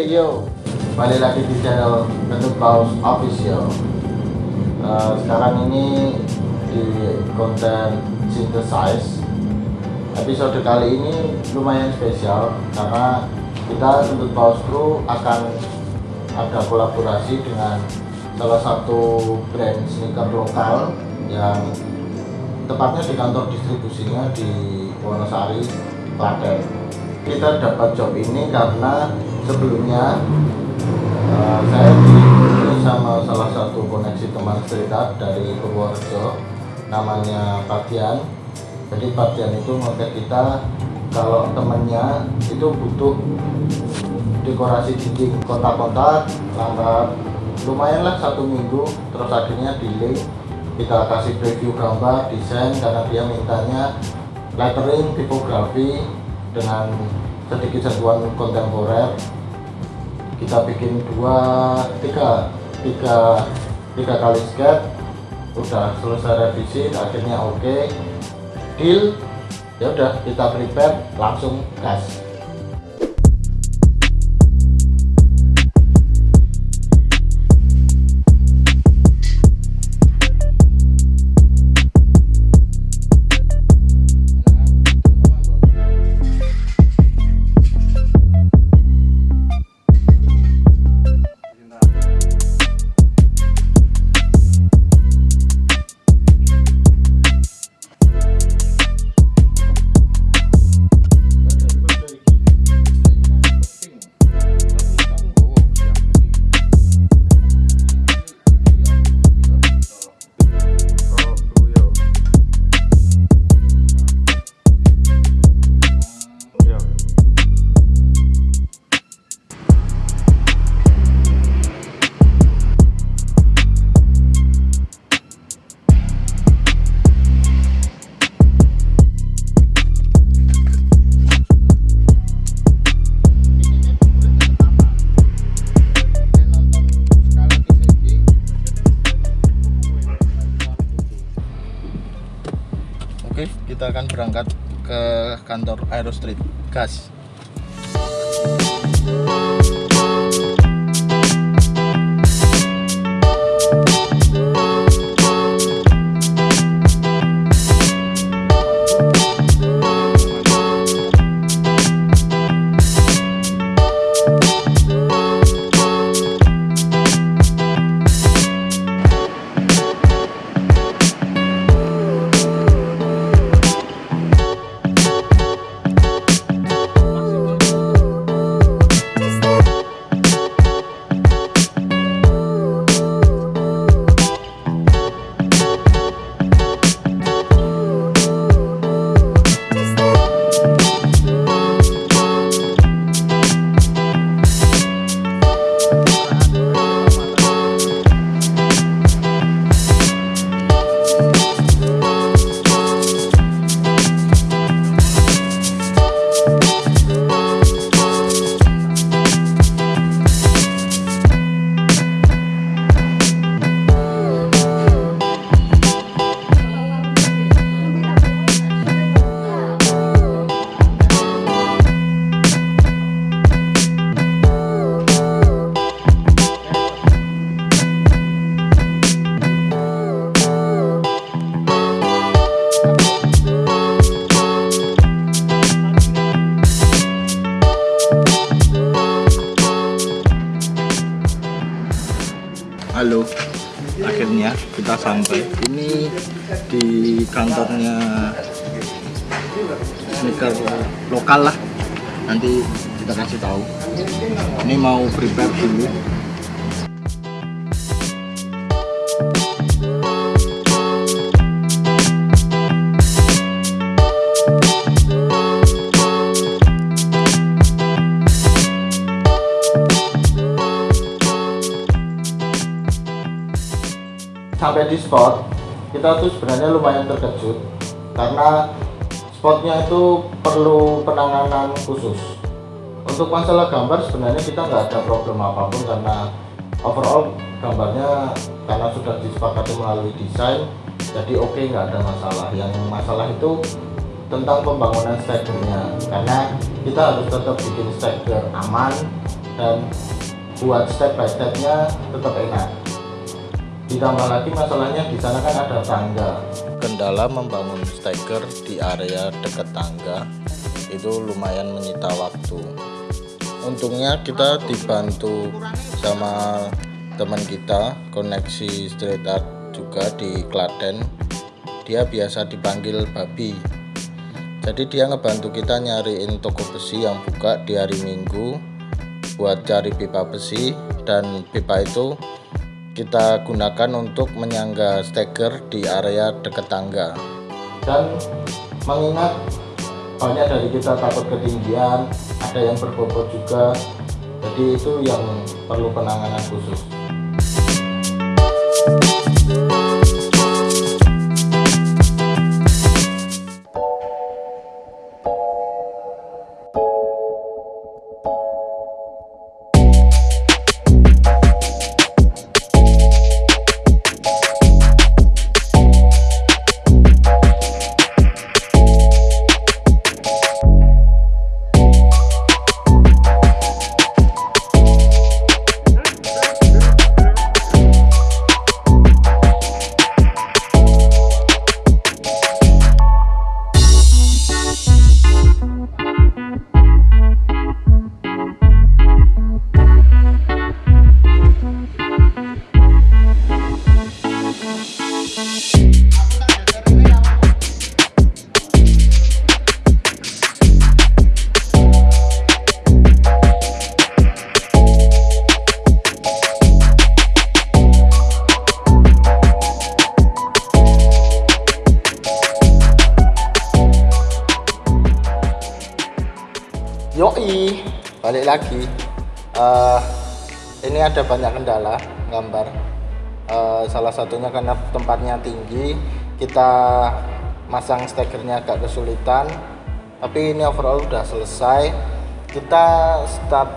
Hey yo, balik lagi di channel Bentuk Paus Official. Uh, Sekarang ini di konten Synthesize. Episode kali ini lumayan spesial Karena kita Bentuk Paus Crew akan ada kolaborasi dengan salah satu brand sneaker lokal yang tepatnya di kantor distribusinya di Wonosari, Klaten. Kita dapat job ini karena sebelumnya uh, saya dihubungi sama salah satu koneksi teman art dari Purworejo namanya Patian. Jadi Patian itu ngotek kita kalau temennya itu butuh dekorasi dinding kotak-kotak lambat lumayan lah satu minggu. Terus akhirnya delay. Kita kasih preview gambar desain karena dia mintanya lettering tipografi dengan sedikit sentuhan kontemporer kita bikin dua tiga tiga tiga kali sketch udah selesai revisi akhirnya oke okay. deal ya udah kita prepare langsung gas kita akan berangkat ke kantor Aero Street. Gas. Halo, akhirnya kita sampai. Ini di kantornya sneaker lokal lah. Nanti kita kasih tahu. Ini mau prepare dulu. Sampai di spot kita tuh sebenarnya lumayan terkejut karena spotnya itu perlu penanganan khusus. Untuk masalah gambar sebenarnya kita nggak ada problem apa pun karena overall gambarnya karena sudah disepakati melalui desain jadi oke okay, nggak ada masalah. Yang masalah itu tentang pembangunan staggernya karena kita harus tetap bikin stagger aman dan buat step by stepnya tetap enak ditambah lagi masalahnya di sana kan ada tangga. Kendala membangun steker di area dekat tangga itu lumayan menyita waktu. Untungnya kita dibantu sama teman kita koneksi street art juga di Klaten. Dia biasa dipanggil babi. Jadi dia ngebantu kita nyariin toko besi yang buka di hari minggu buat cari pipa besi dan pipa itu kita gunakan untuk menyangga steker di area dekat tangga. Dan mengingat banyak dari kita takut ketinggian ada yang berbobot juga jadi itu yang perlu penanganan khusus lagi. Uh, ini ada banyak kendala gambar. Uh, salah satunya karena tempatnya tinggi, kita masang stekernya agak kesulitan. Tapi ini overall udah selesai. Kita start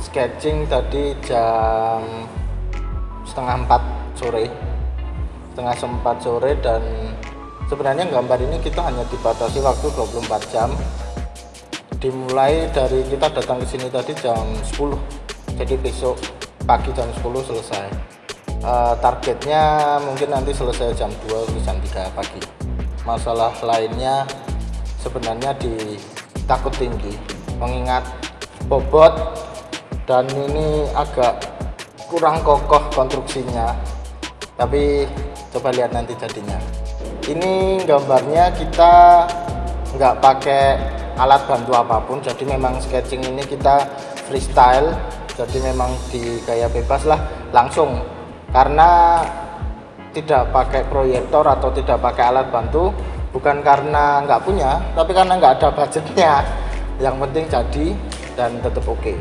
sketching tadi jam setengah empat sore, setengah sempat sore dan sebenarnya gambar ini kita hanya dibatasi waktu 24 jam dimulai dari kita datang ke sini tadi jam 10 jadi besok pagi jam 10 selesai. Uh, targetnya mungkin nanti selesai jam 2 atau jam 3 pagi. Masalah lainnya sebenarnya di takut tinggi. Mengingat bobot dan ini agak kurang kokoh konstruksinya. Tapi coba lihat nanti jadinya. Ini gambarnya kita nggak pakai alat bantu apa pun. Jadi memang sketching ini kita freestyle jadi memang di gaya bebas lah langsung. Karena tidak pakai proyektor atau tidak pakai alat bantu bukan karena nggak punya tapi karena nggak ada budgetnya. Yang penting jadi dan tetap oke. okay.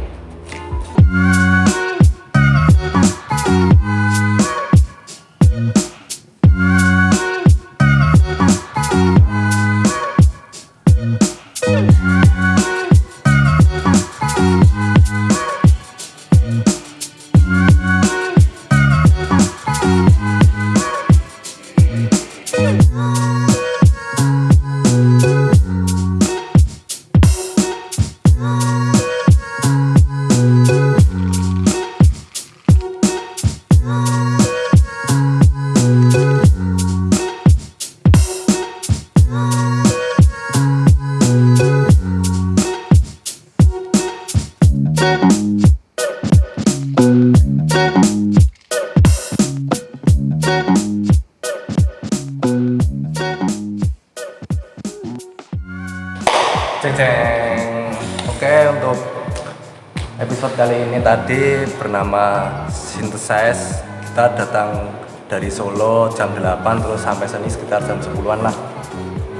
Tadi bernama Synthesize. Kita datang dari Solo jam 8 terus sampai sini sekitar jam 10-an lah.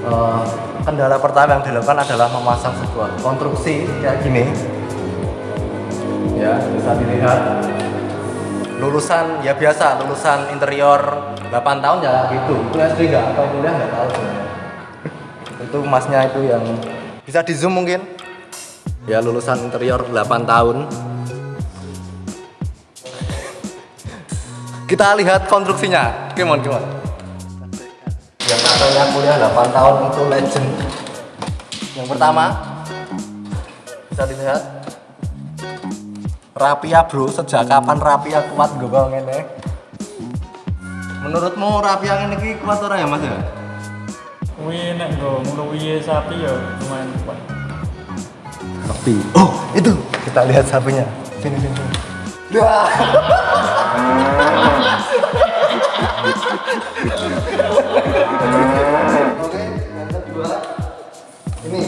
Uh, kendala pertama yang dilakukan adalah memasang sebuah konstruksi kayak gini. Ya, bisa dilihat. Lulusan ya biasa, lulusan interior 8 tahun ya gitu. Itu SD enggak atau kuliah enggak tahu sebenarnya. Itu masnya itu yang bisa di zoom mungkin ya lulusan interior 8 tahun kita lihat konstruksinya gimana gimana yang katanya kuliah 8 tahun itu legend yang pertama bisa dilihat Rapia bro, sejak kapan Rapia kuat gue ngene? Menurutmu Rapia ini kuat ora ya mas ya? Wih, nek nggo ngluwi sapi ya lumayan kuat. Tapi, oh itu kita lihat sapinya. Sini sini. sini. Oke, ini.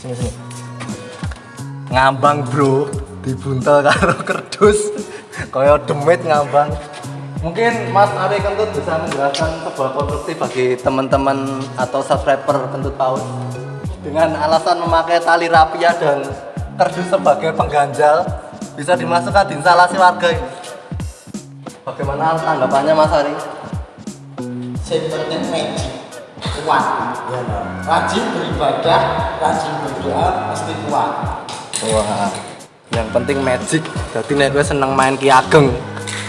Sini sini. Ngambang bro, dibuntel karo kerdus. Kaya demit ngambang. Mungkin Mas Ari Kentut bisa menjelaskan sebuah konstruksi bagi teman-teman atau subscriber Kentut Paus dengan alasan memakai tali rapia dan kerdus sebagai pengganjal bisa dimasukkan di instalasi warga ini. Bagaimana tanggapannya Mas Ari? Penting magic kuat ya rajin beribadah rajin berdoa pasti kuat Wah, yang penting magic. Jadi nek gue seneng main Ki Ageng,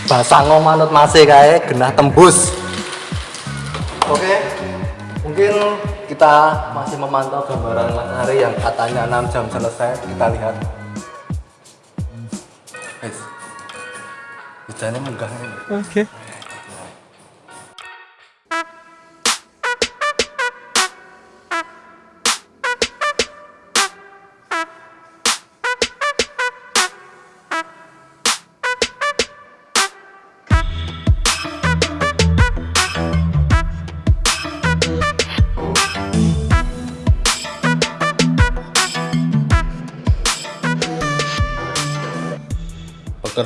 basango manut masih kae genah tembus. Oke, mungkin kita masih memantau gambaran Mas Ari yang katanya 6 jam selesai. Kita lihat. Guys, hujannya menggah ini. Oke.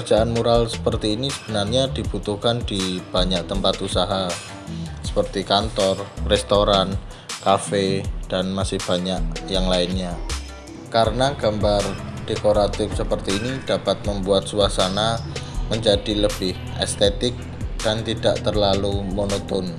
Pekerjaan mural seperti ini sebenarnya dibutuhkan di banyak tempat usaha seperti kantor, restoran, kafe, dan masih banyak yang lainnya. Karena gambar dekoratif seperti ini dapat membuat suasana menjadi lebih estetik dan tidak terlalu monoton.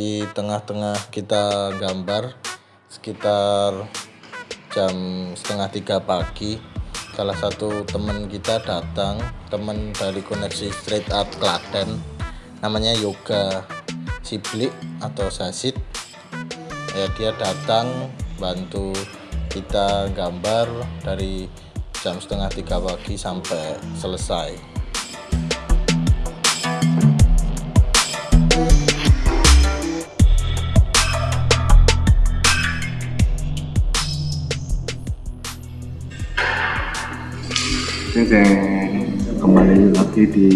Di tengah-tengah kita gambar sekitar jam setengah tiga pagi salah satu teman kita datang teman dari koneksi street art Klaten namanya Yoga Siblik atau Sasid. Ya dia datang bantu kita gambar dari jam setengah tiga pagi sampai selesai kembali lagi di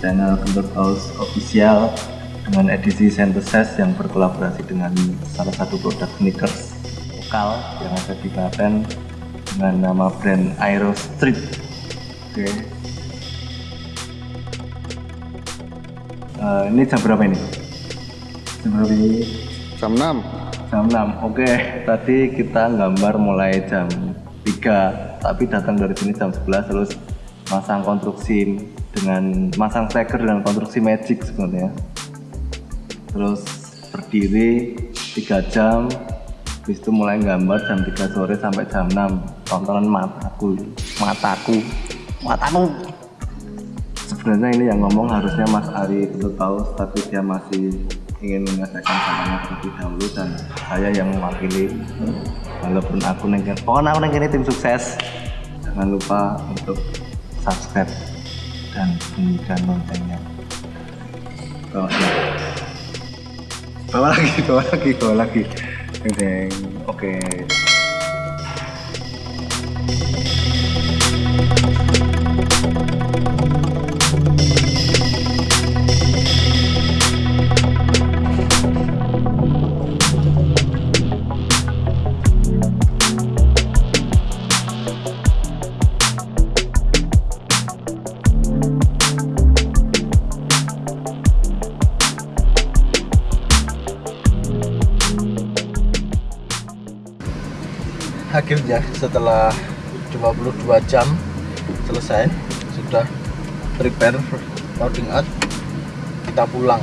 channel Kentut House Official dengan edisi Synthesis yang berkolaborasi dengan salah satu produk sneakers lokal yang ada di Klaten dengan nama brand Aero Street. Oke. Eh, ini jam berapa ini? Jam berapa ini? jam 6 Jam 6. Oke, tadi kita gambar mulai jam 3, tapi datang dari sini jam 11 terus masang konstruksi dengan masang steker dan konstruksi magic sebenarnya. Terus berdiri 3 jam, habis itu mulai gambar jam 3 sore sampai jam 6. Tontonan mataku, mataku, mataku. Sebenarnya ini yang ngomong harusnya Mas Ari Ketut Paus, tapi dia masih ingin menyelesaikan samanya terlebih dahulu dan saya yang mewakili walaupun aku nengken pokoknya aku nengken tim sukses. Jangan lupa untuk subscribe dan bunyikan loncengnya. Bawa bawa lagi bawa lagi bawa lagi. Deng, oke setelah 22 jam selesai sudah prepare loading out kita pulang